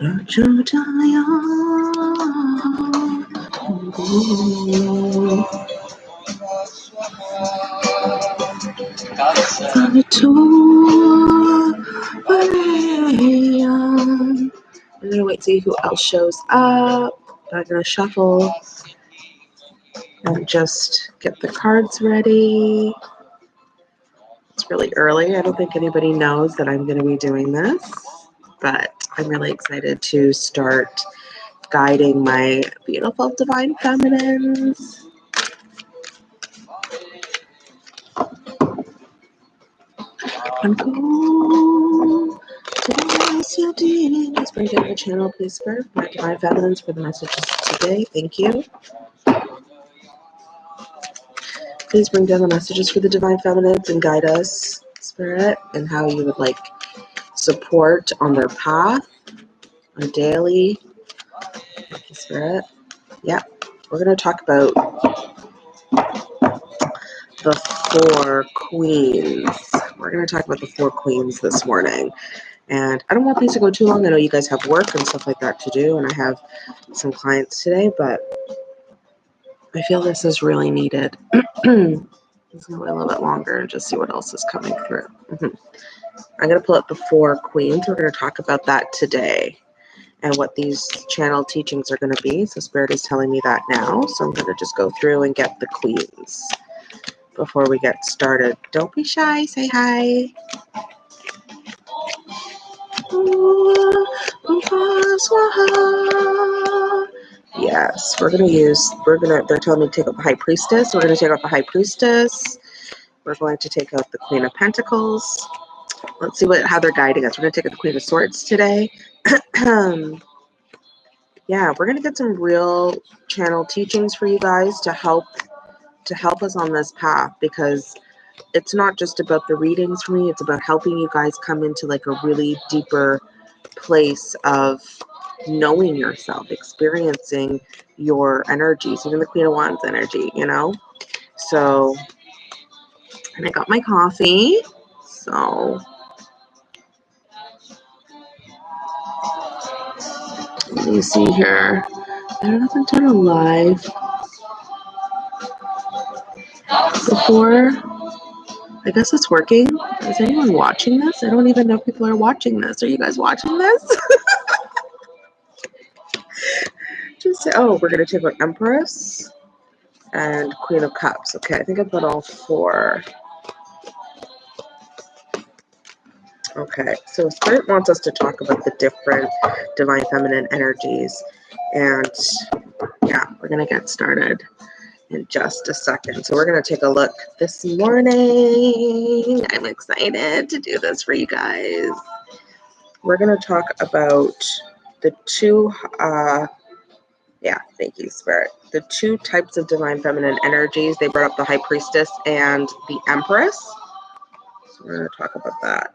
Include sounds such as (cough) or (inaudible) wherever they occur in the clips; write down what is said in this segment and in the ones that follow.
I'm gonna wait to see who else shows up. I'm gonna shuffle and just get the cards ready. It's really early. I don't think anybody knows that I'm to be doing this, but I'm really excited to start guiding my beautiful divine feminines. Please bring down the channel, please, for my divine feminines for the messages today. Thank you. Please bring down the messages for the divine feminines and guide us, spirit, and how you would like support on their path, on daily, spirit. Yeah, we're going to talk about the four queens. We're going to talk about the four queens this morning. And I don't want these to go too long. I know you guys have work and stuff like that to do, and I have some clients today, but I feel this is really needed. (clears throat) Let's go a little bit longer and just see what else is coming through. (laughs) I'm going to pull up the four queens. We're going to talk about that today and what these channel teachings are going to be. So Spirit is telling me that now. So I'm going to just go through and get the queens before we get started. Don't be shy. Say hi. Yes, we're gonna use, we're gonna, they're telling me to take out the High Priestess. We're gonna take out the High Priestess. We're going to take out the Queen of Pentacles. Let's see what how they're guiding us. We're gonna take the Queen of Swords today. Um, (clears throat) yeah, we're gonna get some real channel teachings for you guys to help to help us on this path because it's not just about the readings for me, it's about helping you guys come into like a really deeper place of knowing yourself, experiencing your energies, even the Queen of Wands energy, you know? So, and I got my coffee. So, let me see here. I don't know if I've done a live before. I guess it's working. Is anyone watching this? I don't even know if people are watching this. Are you guys watching this? (laughs) Just say, oh, we're going to take out Empress and Queen of Cups. Okay, I think I've got all four. Okay, so Spirit wants us to talk about the different Divine Feminine energies. And yeah, we're going to get started in just a second. So we're going to take a look this morning. I'm excited to do this for you guys. We're going to talk about the two, uh, yeah, thank you, Spirit. The two types of divine feminine energies. They brought up the High Priestess and the Empress. So we're going to talk about that.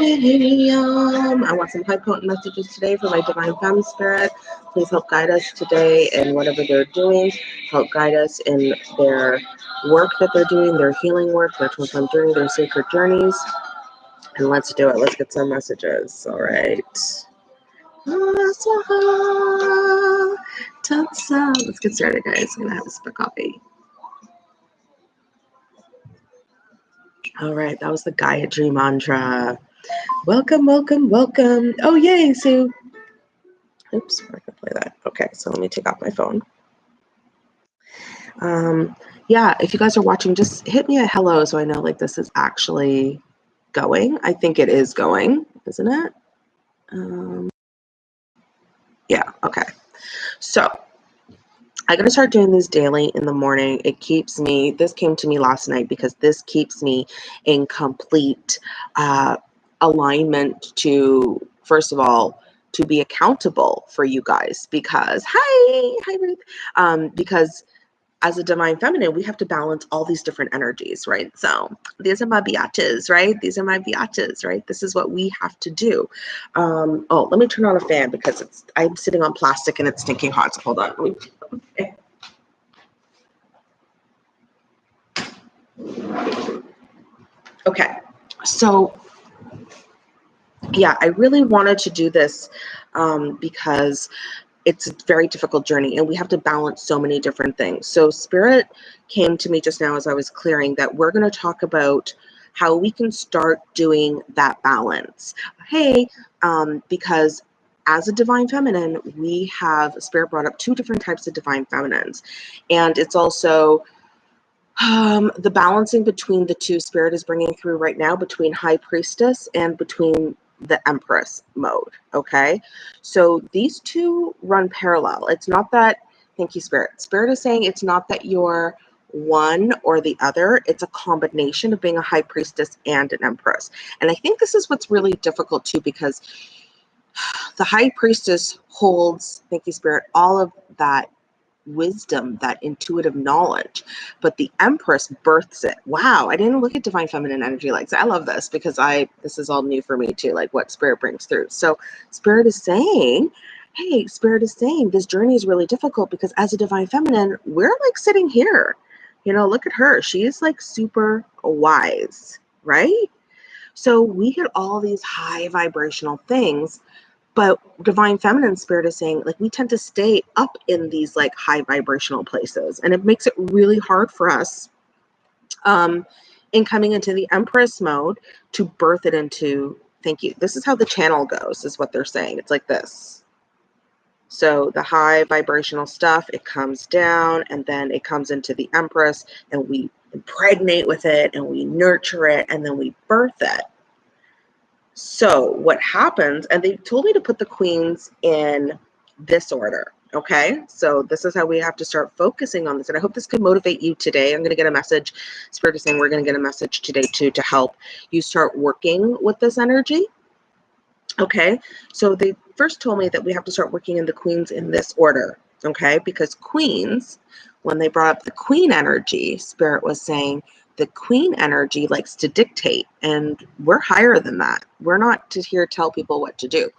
I want some high potent messages today for my divine family spirit. Please help guide us today in whatever they're doing. Help guide us in their work that they're doing, their healing work, their flame journey, their sacred journeys. And let's do it. Let's get some messages. All right. Let's get started, guys. I'm going to have a sip of coffee. All right, that was the Gayatri mantra. Welcome, welcome, welcome. Oh, yay, Sue. Oops, I can play that. Okay, so let me take off my phone. Um, yeah, if you guys are watching, just hit me a hello so I know like this is actually going. I think it is going, isn't it? Um, yeah, okay. So I'm going to start doing this daily in the morning. It keeps me, this came to me last night because this keeps me in complete uh, alignment to, first of all, to be accountable for you guys because hi hi Ruth um, because as a divine feminine, we have to balance all these different energies, right? So these are my biatches, right? These are my biatches, right? This is what we have to do. Um, oh, let me turn on a fan because it's I'm sitting on plastic and it's stinking hot. So hold on. Okay. okay. So yeah, I really wanted to do this um, because it's a very difficult journey and we have to balance so many different things. So spirit came to me just now as I was clearing that we're going to talk about how we can start doing that balance. Hey, um, because as a divine feminine, we have spirit brought up two different types of divine feminines. And it's also um, the balancing between the two spirit is bringing through right now between high priestess and between the Empress mode. Okay. So these two run parallel. It's not that, thank you, Spirit. Spirit is saying it's not that you're one or the other. It's a combination of being a high priestess and an empress. And I think this is what's really difficult too, because (sighs) the high priestess holds, thank you, Spirit, all of that wisdom, that intuitive knowledge. But the Empress births it. Wow, I didn't look at divine feminine energy like that. I love this because I this is all new for me too, like what spirit brings through. So spirit is saying, hey, spirit is saying this journey is really difficult because as a divine feminine, we're like sitting here. You know, look at her. She is like super wise, right? So we get all these high vibrational things but divine feminine spirit is saying like we tend to stay up in these like high vibrational places and it makes it really hard for us um in coming into the empress mode to birth it into thank you this is how the channel goes is what they're saying it's like this. So the high vibrational stuff it comes down and then it comes into the empress and we impregnate with it and we nurture it and then we birth it so what happens, and they told me to put the queens in this order. Okay, so this is how we have to start focusing on this. And I hope this could motivate you today. I'm going to get a message. Spirit is saying we're going to get a message today too to help you start working with this energy. Okay, so they first told me that we have to start working in the queens in this order. Okay, because queens, when they brought up the queen energy, Spirit was saying the queen energy likes to dictate and we're higher than that. We're not to here tell people what to do.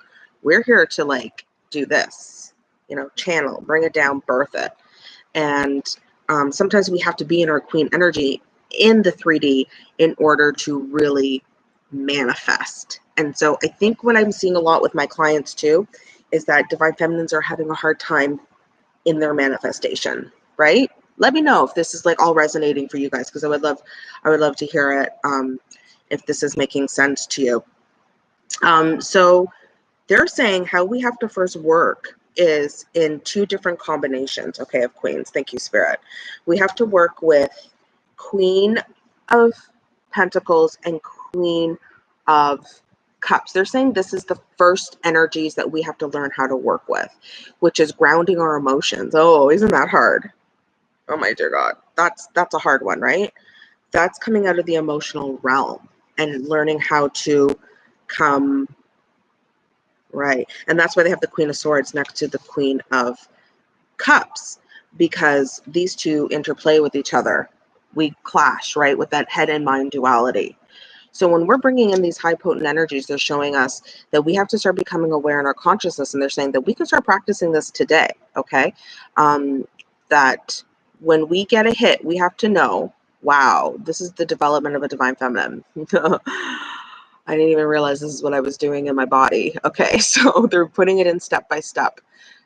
We're here to like do this you know channel bring it down birth it. And um, sometimes we have to be in our queen energy in the 3d in order to really manifest. And so i think what i'm seeing a lot with my clients too is that divine feminines are having a hard time in their manifestation right let me know if this is like all resonating for you guys because I would love I would love to hear it um, if this is making sense to you. Um, so they're saying how we have to first work is in two different combinations, okay, of queens. Thank you, Spirit. We have to work with Queen of Pentacles and Queen of Cups. They're saying this is the first energies that we have to learn how to work with, which is grounding our emotions. Oh, isn't that hard? Oh my dear God, that's that's a hard one, right? That's coming out of the emotional realm and learning how to come right. And that's why they have the Queen of Swords next to the Queen of Cups, because these two interplay with each other. We clash, right, with that head and mind duality. So when we're bringing in these high potent energies, they're showing us that we have to start becoming aware in our consciousness, and they're saying that we can start practicing this today. Okay, um, that when we get a hit, we have to know, wow, this is the development of a divine feminine. (laughs) I didn't even realize this is what I was doing in my body. (laughs) Okay, (laughs) so they're putting it in step by step.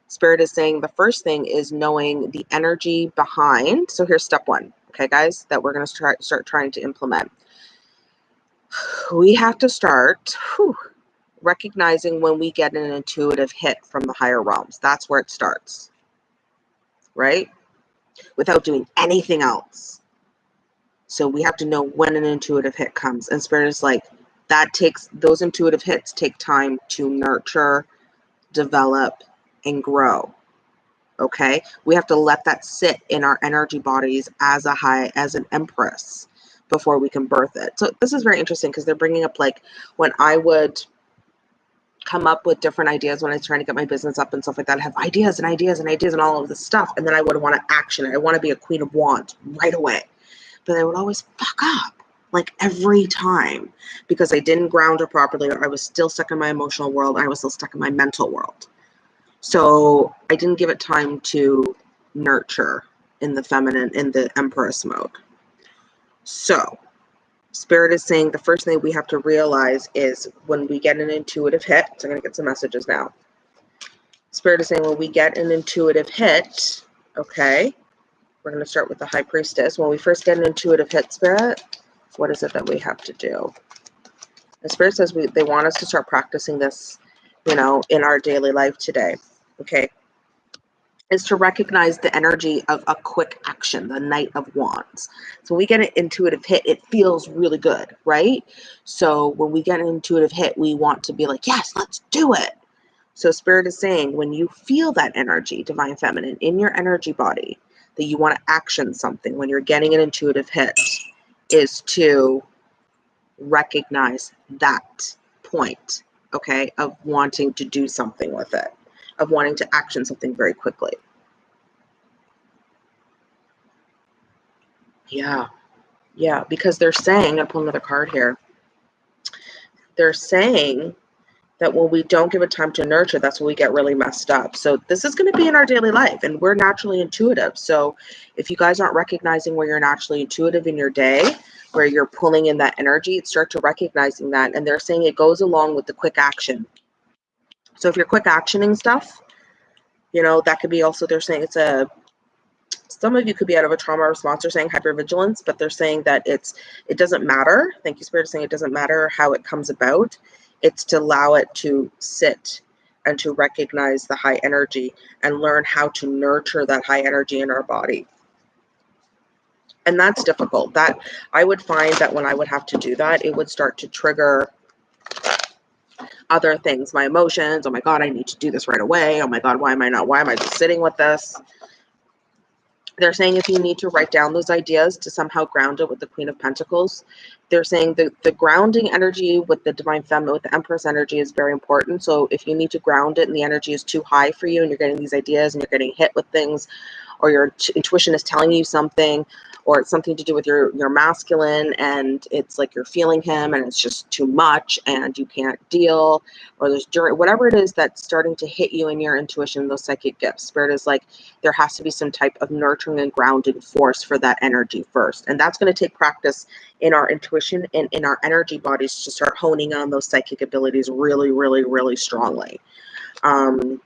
Spirit is saying the first thing is knowing the energy behind. So here's step one, okay, guys, that we're going to start, start trying to implement. (sighs) We have to start whew, recognizing when we get an intuitive hit from the higher realms. That's where it starts, right? Without doing anything else. So we have to know when an intuitive hit comes. And Spirit is like, that takes, those intuitive hits take time to nurture, develop, and grow. Okay. We have to let that sit in our energy bodies as a high, as an empress before we can birth it. So this is very interesting because they're bringing up like when I would come up with different ideas when I was trying to get my business up and stuff like that. I have ideas and ideas and ideas and all of this stuff. And then I would want to action it. I want to be a queen of wands right away. But I would always fuck up like every time because I didn't ground it properly or I was still stuck in my emotional world. I was still stuck in my mental world. So I didn't give it time to nurture in the feminine, in the Empress mode. So Spirit is saying the first thing we have to realize is when we get an intuitive hit, so I'm going to get some messages now. Spirit is saying when we get an intuitive hit, okay, we're going to start with the High Priestess. When we first get an intuitive hit, Spirit, what is it that we have to do? The Spirit says we, they want us to start practicing this, you know, in our daily life today, okay? Is to recognize the energy of a quick action, the Knight of Wands. So we get an intuitive hit, it feels really good, right? So when we get an intuitive hit, we want to be like, yes, let's do it. So Spirit is saying when you feel that energy, Divine Feminine, in your energy body, that you want to action something when you're getting an intuitive hit, is to recognize that point, okay, of wanting to do something with it of wanting to action something very quickly. Yeah, yeah, because they're saying, I'll pull another card here. They're saying that when we don't give it time to nurture, that's when we get really messed up. So this is going to be in our daily life, and we're naturally intuitive. So if you guys aren't recognizing where you're naturally intuitive in your day, where you're pulling in that energy, start to recognizing that. And they're saying it goes along with the quick action. So if you're quick actioning stuff, you know, that could be also, they're saying it's a, some of you could be out of a trauma response. They're saying hypervigilance, but they're saying that it's, it doesn't matter. Thank you, Spirit, saying it doesn't matter how it comes about. It's to allow it to sit and to recognize the high energy and learn how to nurture that high energy in our body. And that's difficult. That I would find that when I would have to do that, it would start to trigger other things, my emotions. Oh my God, I need to do this right away. Oh my God, why am I not? Why am I just sitting with this? They're saying if you need to write down those ideas to somehow ground it with the Queen of Pentacles, they're saying the, the grounding energy with the Divine Feminine, with the Empress energy is very important. So if you need to ground it and the energy is too high for you and you're getting these ideas and you're getting hit with things or your intuition is telling you something, or it's something to do with your your masculine and it's like you're feeling him and it's just too much and you can't deal or there's during whatever it is that's starting to hit you in your intuition those psychic gifts spirit is like there has to be some type of nurturing and grounding force for that energy first. And that's going to take practice in our intuition and in our energy bodies to start honing on those psychic abilities really really really strongly. Um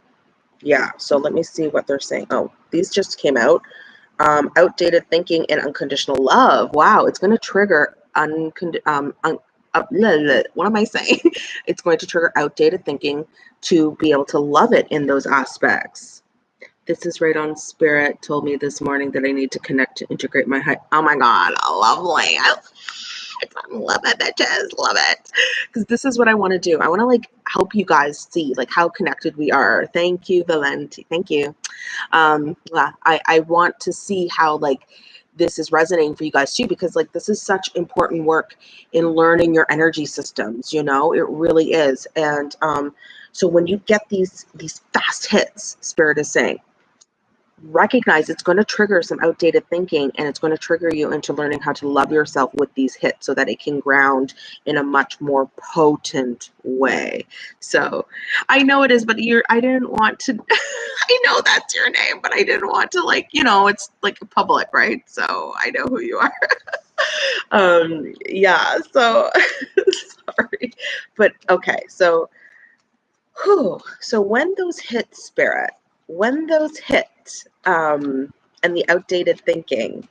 yeah so let me see what they're saying. Oh these just came out um, outdated thinking and unconditional love. Wow, it's going to trigger uncond um, un uh, what am I saying? (laughs) it's going to trigger outdated thinking to be able to love it in those aspects. This is right on spirit told me this morning that I need to connect to integrate my height. Oh my God, lovely. I (laughs) love it, bitches. Love it. Because this is what I want to do. I want to like help you guys see like how connected we are. Thank you, Valenti. Thank you. Um, I, I want to see how like this is resonating for you guys too because like this is such important work in learning your energy systems you know it really is and um so when you get these these fast hits spirit is saying recognize it's going to trigger some outdated thinking and it's going to trigger you into learning how to love yourself with these hits so that it can ground in a much more potent way. So i know it is but you're i didn't want to (laughs) i know that's your name but i didn't want to like you know it's like public right? So i know who you are. (laughs) Um yeah so (laughs) sorry but okay so so when those hit spirit when those hit um, and the outdated thinking,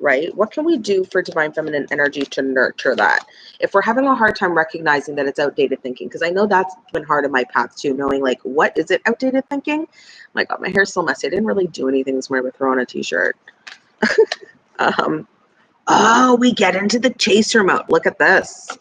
right? What can we do for divine feminine energy to nurture that? If we're having a hard time recognizing that it's outdated thinking, because I know that's been hard in my path too, knowing like, what is it outdated thinking? My God, my hair's so messy. I didn't really do anything this morning with on a t-shirt. (laughs) um, oh, we get into the chaser mode. Look at this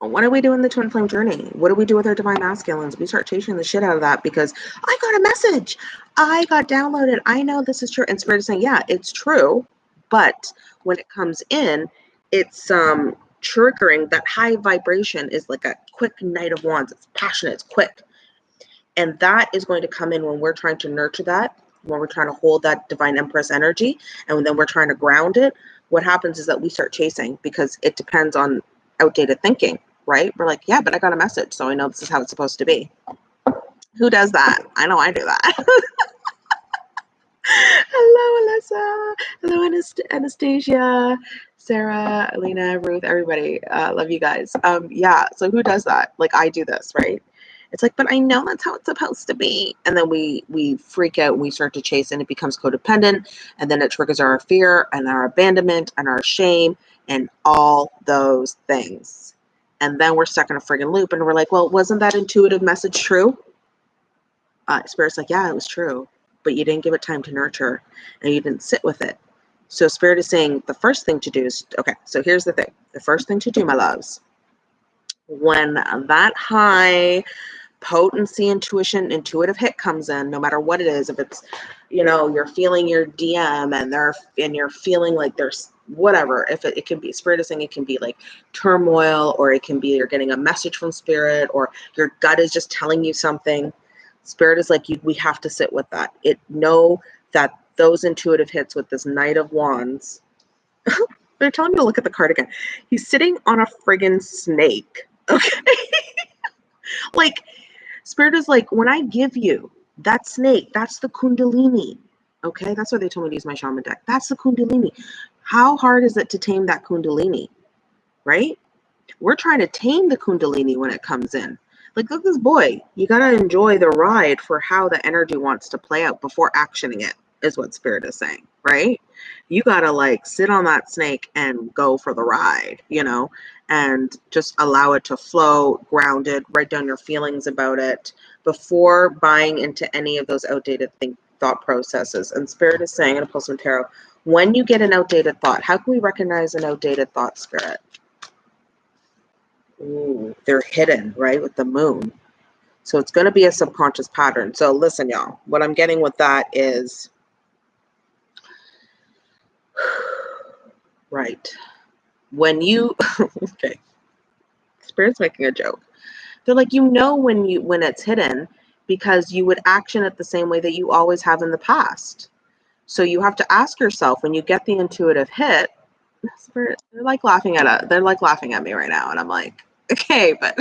what do we do in the twin flame journey? What do we do with our divine masculines? We start chasing the shit out of that because I got a message. I got downloaded. I know this is true. And spirit is saying, yeah, it's true. But when it comes in, it's um triggering that high vibration is like a quick Knight of Wands. It's passionate, it's quick. And that is going to come in when we're trying to nurture that, when we're trying to hold that divine empress energy, and then we're trying to ground it. What happens is that we start chasing because it depends on outdated thinking, right? We're like, yeah, but I got a message, so I know this is how it's supposed to be. Who does that? I know I do that. (laughs) Hello, Alyssa. Hello, Anastasia, Sarah, Alina, Ruth, everybody. Uh, love you guys. Um, yeah. So who does that? Like I do this, right? It's like, but I know that's how it's supposed to be. And then we we freak out we start to chase and it becomes codependent. And then it triggers our fear and our abandonment and our shame and all those things. And then we're stuck in a friggin' loop and we're like, well, wasn't that intuitive message true? Uh, Spirit's like, yeah, it was true but you didn't give it time to nurture and you didn't sit with it. So spirit is saying the first thing to do is okay, so here's the thing. The first thing to do, my loves, when that high potency intuition intuitive hit comes in no matter what it is if it's you know you're feeling your dm and they're and you're feeling like there's whatever if it, it can be spirit is saying it can be like turmoil or it can be you're getting a message from spirit or your gut is just telling you something Spirit is like, you, we have to sit with that. It know that those intuitive hits with this Knight of Wands. (laughs) They're telling me to look at the card again. He's sitting on a friggin' snake. (laughs) Okay. like, Spirit is like, when I give you that snake, that's the Kundalini. Okay. That's why they told me to use my shaman deck. That's the Kundalini. How hard is it to tame that Kundalini? Right? We're trying to tame the Kundalini when it comes in like look this boy you got to enjoy the ride for how the energy wants to play out before actioning it is what spirit is saying right you got to like sit on that snake and go for the ride you know and just allow it to flow grounded write down your feelings about it before buying into any of those outdated think thought processes and spirit is saying in a post tarot when you get an outdated thought how can we recognize an outdated thought spirit Ooh, they're hidden, right, with the moon. So it's going to be a subconscious pattern. So listen, y'all, what I'm getting with that is, (sighs) right, when you, (laughs) okay, Spirit's making a joke. They're like, you know when you when it's hidden because you would action it the same way that you always have in the past. So you have to ask yourself when you get the intuitive hit, they're like laughing at it. They're like laughing at me right now. And I'm like, (laughs) okay, but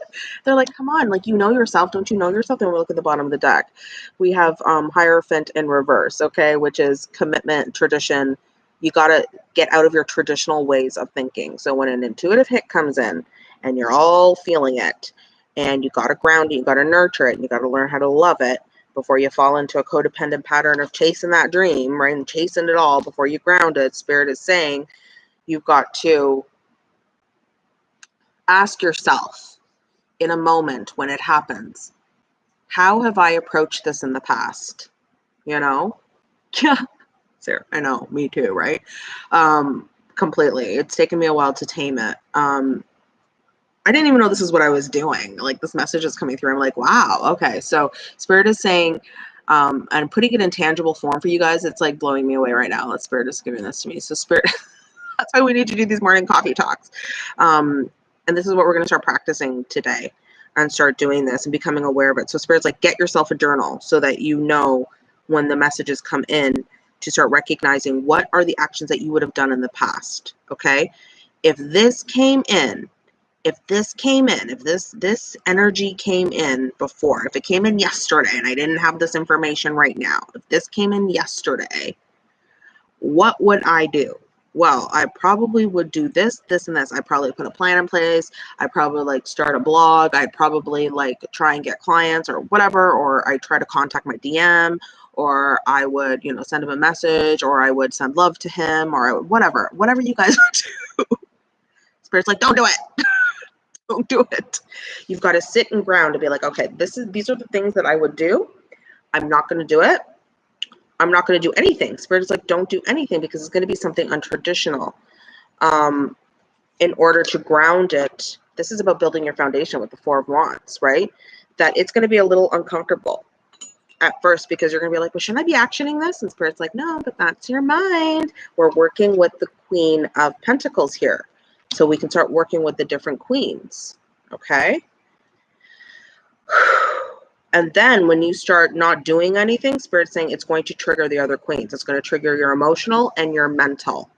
(laughs) they're like, come on, like you know yourself, don't you know yourself? Then we look at the bottom of the deck. We have um, Hierophant in reverse, okay, which is commitment, tradition. You got to get out of your traditional ways of thinking. So when an intuitive hit comes in and you're all feeling it, and you got to ground it, you got to nurture it, and you got to learn how to love it before you fall into a codependent pattern of chasing that dream, right? And chasing it all before you ground it. Spirit is saying you've got to ask yourself in a moment when it happens, how have I approached this in the past? You know? (laughs) Yeah. Sarah, I know, me too, right? Um, completely. It's taken me a while to tame it. Um, I didn't even know this is what I was doing. Like this message is coming through. I'm like, wow, okay. So Spirit is saying, um, and putting it in tangible form for you guys, it's like blowing me away right now. Let Spirit is giving this to me. So Spirit, (laughs) that's why we need to do these morning coffee talks. Um, and this is what we're going to start practicing today and start doing this and becoming aware of it. So spirit's like, get yourself a journal so that you know when the messages come in to start recognizing what are the actions that you would have done in the past. Okay. If this came in, if this came in, if this this energy came in before, if it came in yesterday and I didn't have this information right now, if this came in yesterday, what would I do? well, I probably would do this, this, and this. I probably put a plan in place. I probably like start a blog. I'd probably like try and get clients or whatever, or I try to contact my DM, or I would, you know, send him a message, or I would send love to him, or whatever, whatever you guys (laughs) do. Spirit's like, don't do it. Don't do it. You've got to sit and ground to be like, okay, this is these are the things that I would do. I'm not going to do it I'm not going to do anything. Spirit is like, don't do anything because it's going to be something untraditional. Um, in order to ground it, this is about building your foundation with the Four of Wands, right? That it's going to be a little uncomfortable at first because you're going to be like, well, shouldn't I be actioning this? And Spirit's like, no, but that's your mind. We're working with the Queen of Pentacles here. So we can start working with the different queens. Okay. (sighs) And then when you start not doing anything, Spirit's saying it's going to trigger the other queens. It's going to trigger your emotional and your mental.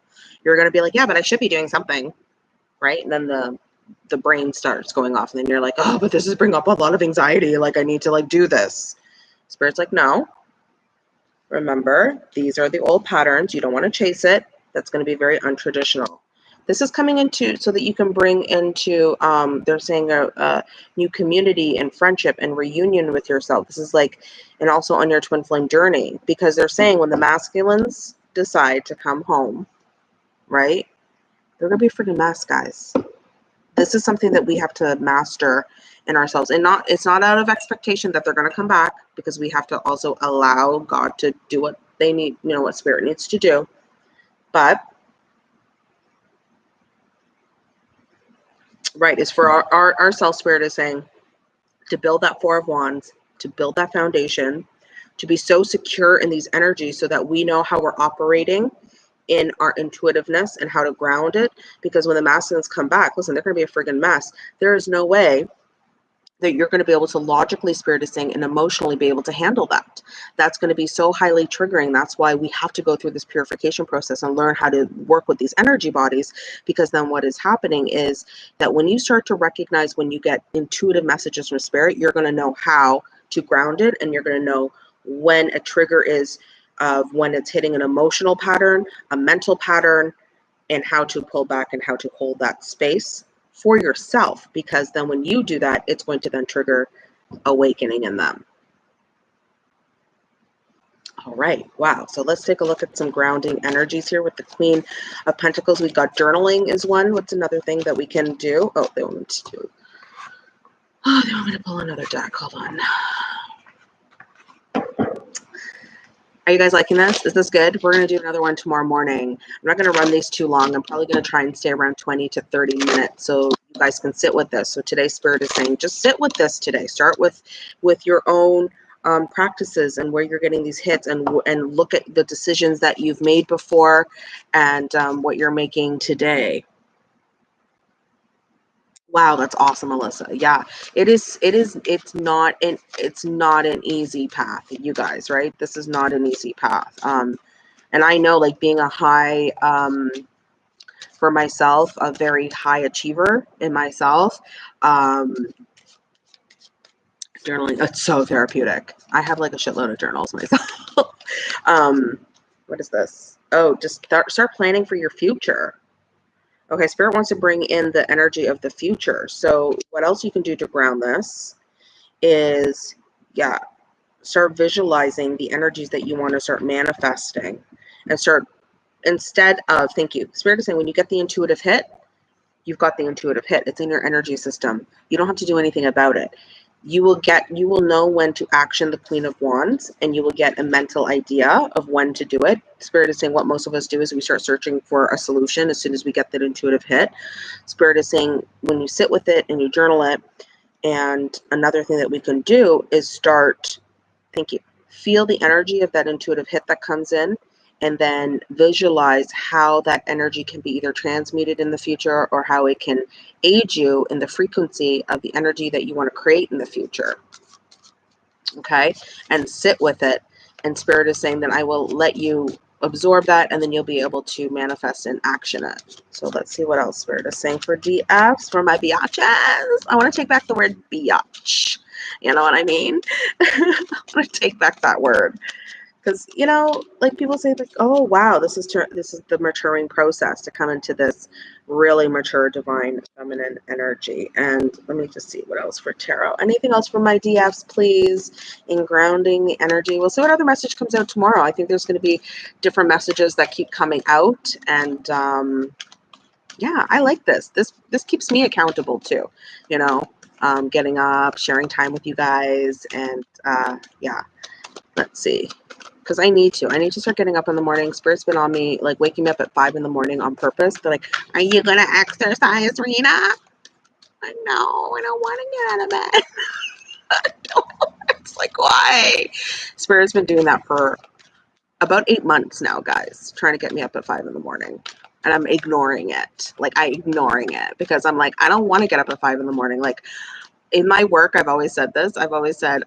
You're going to be like, yeah, but I should be doing something. Right. And then the the brain starts going off. And then you're like, oh, but this is bringing up a lot of anxiety. Like I need to like do this. Spirit's like, no. Remember, these are the old patterns. You don't want to chase it. That's going to be very untraditional. This is coming into so that you can bring into, um, they're saying a, a new community and friendship and reunion with yourself. This is like, and also on your twin flame journey, because they're saying when the masculines decide to come home, right? They're going to be freaking mess, guys. This is something that we have to master in ourselves and not it's not out of expectation that they're going to come back because we have to also allow god to do what they need you know what spirit needs to do but right is for our, our, our self spirit is saying to build that four of wands to build that foundation to be so secure in these energies so that we know how we're operating in our intuitiveness and how to ground it. Because when the masculines come back listen they're going to be a friggin mess. There is no way that you're going to be able to logically spirit sing and emotionally be able to handle that. That's going to be so highly triggering. That's why we have to go through this purification process and learn how to work with these energy bodies because then what is happening is that when you start to recognize when you get intuitive messages from spirit you're going to know how to ground it and you're going to know when a trigger is of when it's hitting an emotional pattern a mental pattern and how to pull back and how to hold that space for yourself because then when you do that, it's going to then trigger awakening in them. All right, wow. So let's take a look at some grounding energies here with the Queen of Pentacles. We've got journaling is one. What's another thing that we can do? Oh, they want me to do. Oh, they want me to pull another deck. Hold on. Are you guys liking this? Is this good? We're going to do another one tomorrow morning. I'm not going to run these too long. I'm probably going to try and stay around 20 to 30 minutes so you guys can sit with this. So today's spirit is saying just sit with this today. Start with with your own um, practices and where you're getting these hits and and look at the decisions that you've made before and um, what you're making today. Wow, that's awesome, Alyssa. Yeah, it is. It is. It's not an. It's not an easy path, you guys. Right? This is not an easy path. Um, and I know, like being a high, um, for myself, a very high achiever in myself. Um, journaling. It's so therapeutic. I have like a shitload of journals myself. (laughs) um, what is this? Oh, just start start planning for your future Okay, Spirit wants to bring in the energy of the future. So what else you can do to ground this is, yeah, start visualizing the energies that you want to start manifesting and start, instead of, thank you, Spirit is saying when you get the intuitive hit, you've got the intuitive hit. It's in your energy system. You don't have to do anything about it you will get you will know when to action the queen of wands and you will get a mental idea of when to do it. Spirit is saying what most of us do is we start searching for a solution as soon as we get that intuitive hit. Spirit is saying when you sit with it and you journal it and another thing that we can do is start thank you feel the energy of that intuitive hit that comes in and then visualize how that energy can be either transmuted in the future or how it can aid you in the frequency of the energy that you want to create in the future. Okay, and sit with it. And Spirit is saying that I will let you absorb that and then you'll be able to manifest and action it. So let's see what else Spirit is saying for DFs, for my biatches. I want to take back the word biatch. You know what I mean? (laughs) I want to take back that word because you know like people say like oh wow this is this is the maturing process to come into this really mature divine feminine energy. And let me just see what else for tarot. Anything else from my dfs please? In grounding the energy. We'll see what other message comes out tomorrow. I think there's going to be different messages that keep coming out and um yeah i like this. This this keeps me accountable too you know? Um, getting up sharing time with you guys and uh yeah. Let's see because I need to. I need to start getting up in the morning. Spirit's been on me, like waking me up at five in the morning on purpose. They're like, "Are you gonna exercise, Rena?" I know. I don't want to get out of bed. (laughs) it's like why? Spirit's been doing that for about eight months now, guys, trying to get me up at five in the morning. and I'm ignoring it. Like I ignoring it because I'm like, I don't want to get up at five in the morning. Like in my work, I've always said this. I've always said,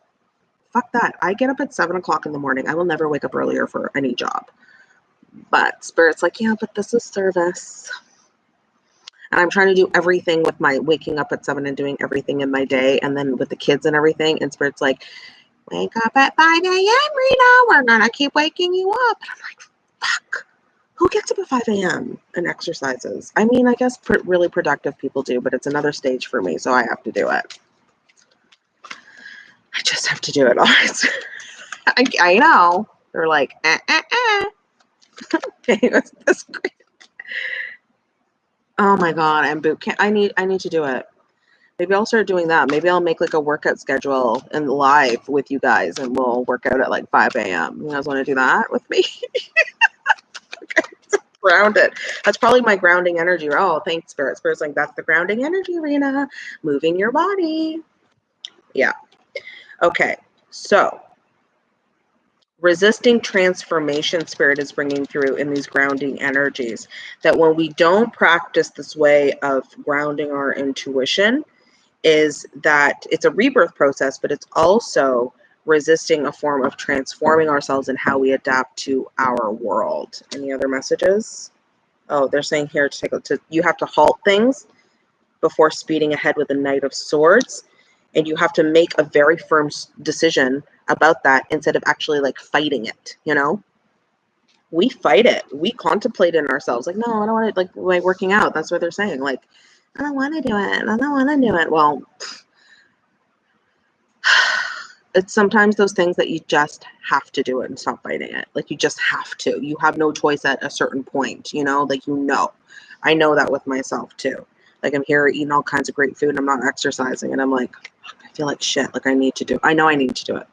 fuck that. I get up at seven o'clock in the morning. I will never wake up earlier for any job. But spirit's like, yeah, but this is service. And I'm trying to do everything with my waking up at seven and doing everything in my day and then with the kids and everything. And spirit's like, wake up at 5 a.m. Rena. We're gonna keep waking you up. And I'm like, fuck who gets up at 5 a.m. and exercises? I mean, I guess pr- really productive people do, but it's another stage for me, so I have to do it. I just have to do it. (laughs) I, I know. They're like, eh, eh, eh. (laughs) okay, that's great. Oh my god, I'm boot camp. I need I need to do it. Maybe I'll start doing that. Maybe I'll make like a workout schedule and live with you guys and we'll work out at like 5 a.m. You guys want to do that with me? (laughs) grounded. That's probably my grounding energy. Oh, thanks, Spirit. Spirit's like, that's the grounding energy, Rena. Moving your body. Yeah. Okay. So, resisting transformation spirit is bringing through in these grounding energies that when we don't practice this way of grounding our intuition is that it's a rebirth process but it's also resisting a form of transforming ourselves and how we adapt to our world. Any other messages? Oh, they're saying here to take a, to you have to halt things before speeding ahead with the Knight of Swords, and you have to make a very firm decision about that instead of actually like fighting it. You know, we fight it. We contemplate in ourselves like, no, I don't want to like like working out. That's what they're saying. Like, I don't want to do it. I don't want to do it. Well. (sighs) it's sometimes those things that you just have to do it and stop fighting it. Like you just have to. You have no choice at a certain point, you know, like you know. I know that with myself too. Like I'm here eating all kinds of great food and I'm not exercising and I'm like, I feel like shit. Like I need to do I know I need to do it.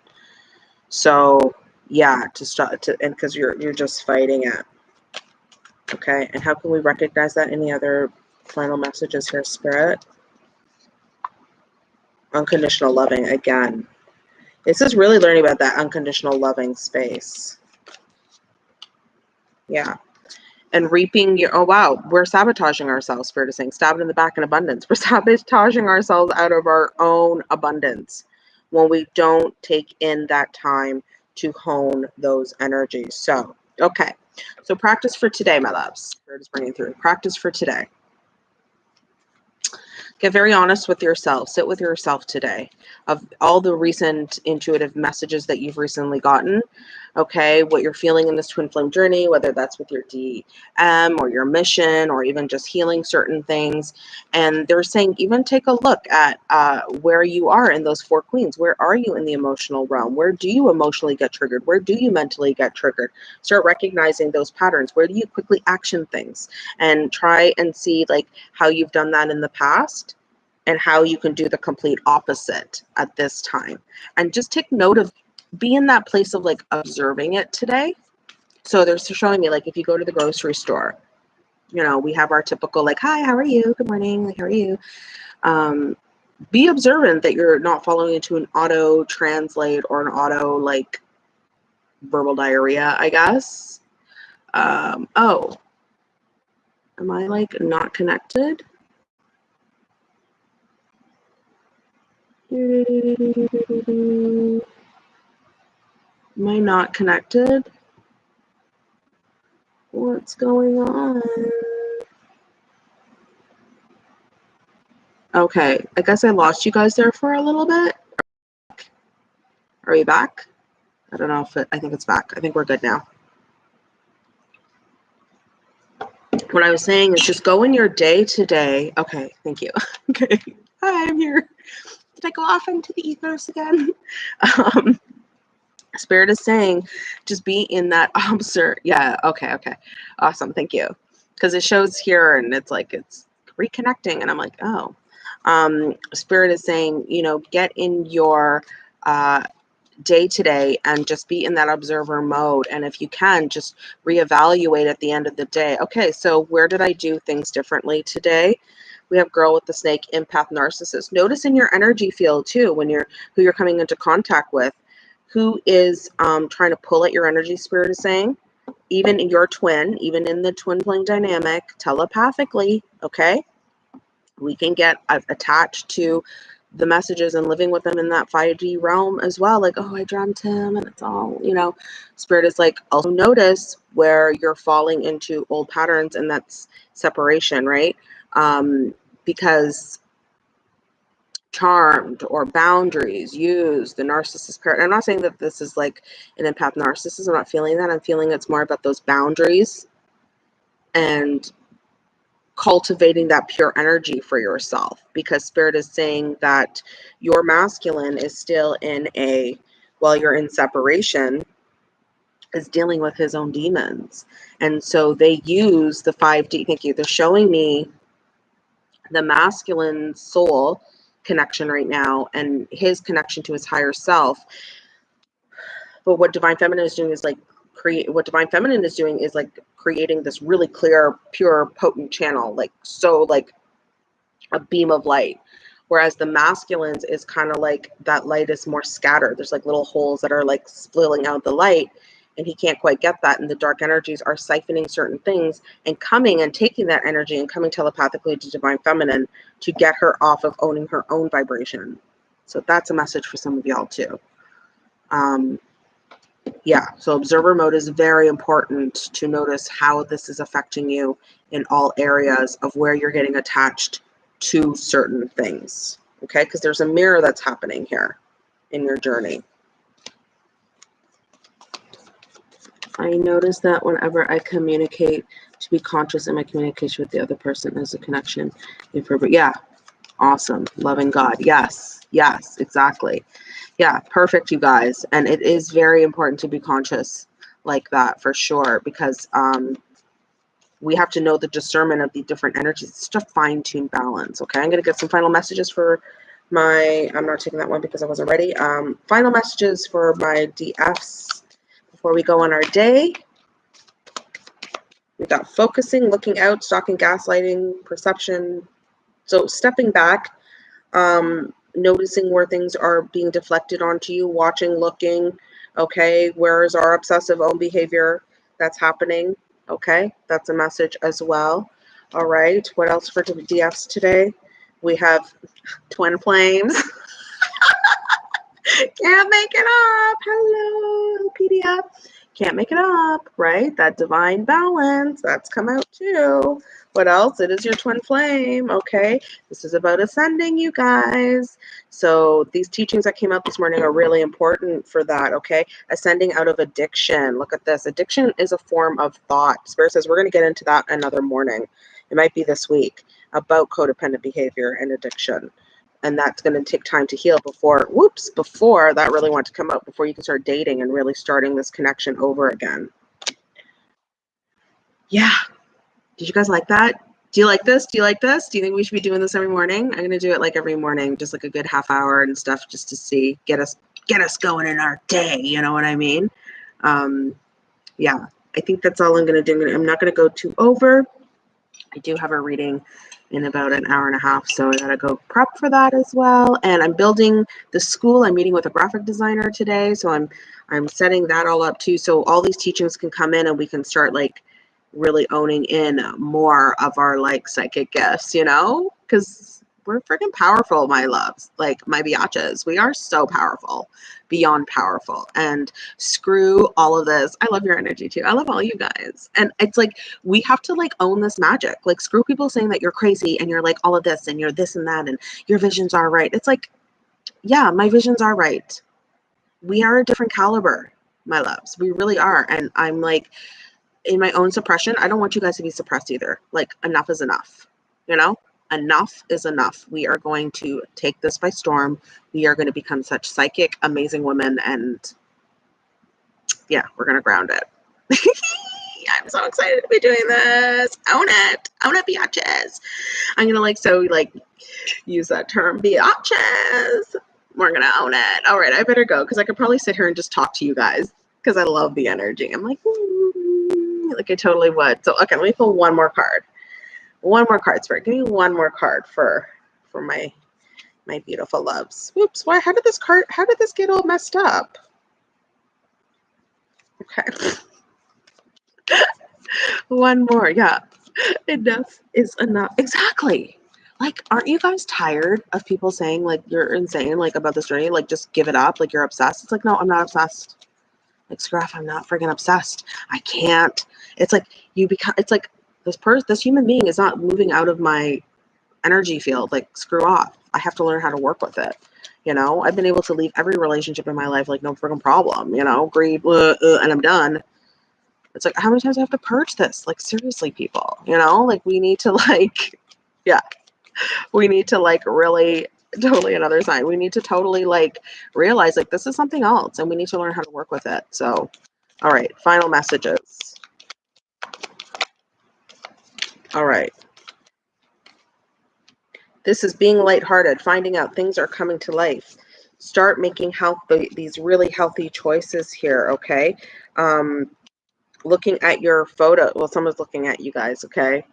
So yeah, to start to and because you're you're just fighting it. Okay. And how can we recognize that? Any other final messages here, spirit? Unconditional loving again this is really learning about that unconditional loving space. Yeah. And reaping your, oh wow, we're sabotaging ourselves, Spirit is saying, stab it in the back in abundance. (laughs) We're sabotaging ourselves out of our own abundance when we don't take in that time to hone those energies. So, okay. So practice for today, my loves. Spirit is bringing through. Practice for today. Get very honest with yourself. Sit with yourself today of all the recent intuitive messages that you've recently gotten. Okay, what you're feeling in this twin flame journey, whether that's with your DM or your mission or even just healing certain things. And they're saying, even take a look at uh, where you are in those four queens. Where are you in the emotional realm? Where do you emotionally get triggered? Where do you mentally get triggered? Start recognizing those patterns. Where do you quickly action things? And try and see like how you've done that in the past and how you can do the complete opposite at this time. And just take note of be in that place of like observing it today. So they're showing me like if you go to the grocery store, you know, we have our typical like, hi, how are you? Good morning. How are you? Um, be observant that you're not following into an auto translate or an auto like verbal diarrhea, I guess. Um, oh, am I like not connected? Am I not connected? What's going on? Okay, I guess I lost you guys there for a little bit. Are we back? I don't know if it, I think it's back. I think we're good now. What I was saying is just go in your day to day. Okay, thank you. (laughs) okay, hi, I'm here did I go off into the ethos again? (laughs) um, Spirit is saying, just be in that (laughs) observe. Yeah, okay, okay. Awesome, thank you. Because it shows here and it's like it's reconnecting, and I'm like, oh. Um, Spirit is saying, you know, get in your uh, day to day and just be in that observer mode. And if you can, just reevaluate at the end of the day. Okay, so where did I do things differently today? we have girl with the snake empath narcissist notice in your energy field too when you're who you're coming into contact with who is um, trying to pull at your energy spirit is saying even in your twin, even in the twin flame dynamic, telepathically, okay, we can get attached to the messages and living with them in that 5D realm as well. Like, oh, I dreamt him, and it's all, you know, spirit is like, also notice where you're falling into old patterns, and that's separation, right? Um, because charmed or boundaries used the narcissist parent. I'm not saying that this is like an empath narcissist. I'm not feeling that. I'm feeling it's more about those boundaries and cultivating that pure energy for yourself because spirit is saying that your masculine is still in a while you're in separation is dealing with his own demons and so they use the 5d thank you they're showing me the masculine soul connection right now and his connection to his higher self. But what divine feminine is doing is like create what divine feminine is doing is like creating this really clear pure potent channel like so like a beam of light. Whereas the masculines is kind of like that light is more scattered. There's like little holes that are like splitting out the light and he can't quite get that and the dark energies are siphoning certain things and coming and taking that energy and coming telepathically to divine feminine to get her off of owning her own vibration so that's a message for some of y'all too um, yeah, so observer mode is very important to notice how this is affecting you in all areas of where you're getting attached to certain things. Okay, because there's a mirror that's happening here in your journey. I notice that whenever I communicate, to be conscious in my communication with the other person as a connection. But yeah, awesome. Loving God. Yes, yes, exactly. Yeah, perfect, you guys. And it is very important to be conscious like that for sure because um, we have to know the discernment of the different energies. It's just fine tuned balance. Okay, I'm going to get some final messages for my. I'm not taking that one because I wasn't ready. Um, final messages for my DFs before we go on our day. We've got focusing, looking out, stalking, gaslighting, perception. So stepping back, um, noticing where things are being deflected onto you, watching, looking. Okay, where is our obsessive own behavior that's happening? Okay, that's a message as well. All right, what else for DFs today? We have (laughs) twin flames. (laughs) Can't make it up. Hello, PDF can't make it up, right? That divine balance, that's come out too. What else? It is your twin flame, okay? This is about ascending, you guys. So these teachings that came out this morning are really important for that, okay? Ascending out of addiction. Look at this. Addiction is a form of thought. Spirit says we're going to get into that another morning. It might be this week about codependent behavior and addiction and that's going to take time to heal before whoops before that really wants to come up before you can start dating and really starting this connection over again. Yeah. Did you guys like that? Do you like this? Do you like this? Do you think we should be doing this every morning? I'm going to do it like every morning just like a good half hour and stuff just to see get us get us going in our day you know what i mean? Um yeah. I think that's all i'm going to do. I'm not going to go too over. I do have a reading in about an hour and a half. So I gotta go prep for that as well. And I'm building the school. I'm meeting with a graphic designer today. So I'm I'm setting that all up too. So all these teachings can come in and we can start like really owning in more of our like psychic gifts, you know? Because we're freaking powerful, my loves. Like my biatches. We are so powerful, beyond powerful. And screw all of this. I love your energy too. I love all you guys. And it's like we have to like own this magic. Like screw people saying that you're crazy and you're like all of this and you're this and that and your visions are right. It's like, yeah, my visions are right. We are a different caliber, my loves. We really are. And I'm like, in my own suppression, I don't want you guys to be suppressed either. Like, enough is enough, you know? Enough is enough. We are going to take this by storm. We are going to become such psychic, amazing women. And yeah, we're going to ground it. (laughs) I'm so excited to be doing this. Own it. Own it, biatches. I'm going to like, so like use that term, biatches. We're going to own it. All right, I better go because I could probably sit here and just talk to you guys because I love the energy. I'm like, (laughs) like I totally would. So, okay, let me pull one more card one more card spirit give me one more card for for my my beautiful loves whoops why how did this card how did this get all messed up okay (laughs) One more. Yeah. Enough is enough. Exactly. Like, aren't you guys tired of people saying, like, you're insane, like, about this journey? Like, just give it up. Like, you're obsessed. It's like, no, I'm not obsessed. Like, scruff, I'm not freaking obsessed. I can't. It's like, you become, it's like, this person, this human being is not moving out of my energy field. Like, screw off. I have to learn how to work with it. You know, I've been able to leave every relationship in my life like no freaking problem. You know, greed, uh, uh, and I'm done. It's like how many times do I have to purge this? Like seriously, people. You know, like we need to (laughs) like, yeah, we need to like really totally another sign. We need to totally like realize like this is something else, and we need to learn how to work with it. So, all right, final messages. All right. This is being lighthearted, finding out things are coming to life. Start making healthy these really healthy choices here, okay? Um, looking at your photo. Well, someone's looking at you guys, okay?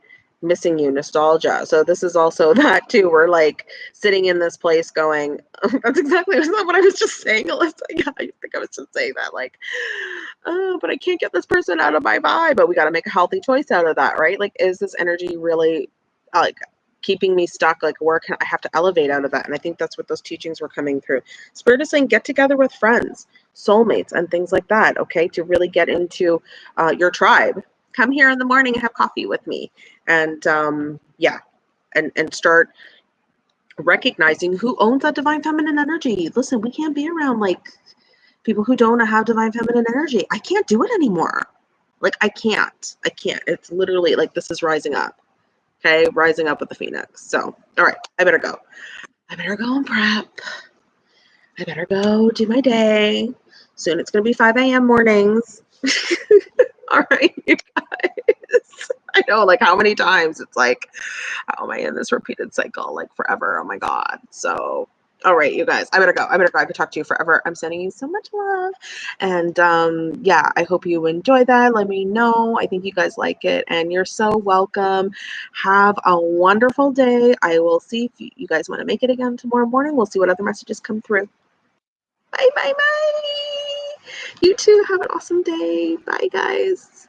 Missing you, nostalgia. So this is also (laughs) that too. We're like sitting in this place going, (laughs) that's exactly that's not what I was just saying, Alyssa. (laughs) Yeah, I think I was just saying that. Like, oh, but I can't get this person out of my vibe. But we got to make a healthy choice out of that, right? Like, is this energy really like keeping me stuck like where can i have to elevate out of that and i think that's what those teachings were coming through spirit is saying get together with friends soulmates and things like that okay to really get into uh, your tribe come here in the morning and have coffee with me and um, yeah and and start recognizing who owns that divine feminine energy listen we can't be around like people who don't have divine feminine energy i can't do it anymore like i can't i can't it's literally like this is rising up Okay, rising up with the phoenix. So, all right, I better go. I better go and prep. I better go do my day. Soon it's going to be 5 a.m. mornings. (laughs) (laughs) all right, you guys. I know, like, how many times it's like, how am I in this repeated cycle, like, forever? Oh my God. So, all right, you guys, I better go. I better go. I could talk to you forever. I'm sending you so much love. And um, yeah, I hope you enjoy that. Let me know. I think you guys like it. And you're so welcome. Have a wonderful day. I will see if you guys want to make it again tomorrow morning. We'll see what other messages come through. Bye, bye, bye. You too. Have an awesome day. Bye, guys.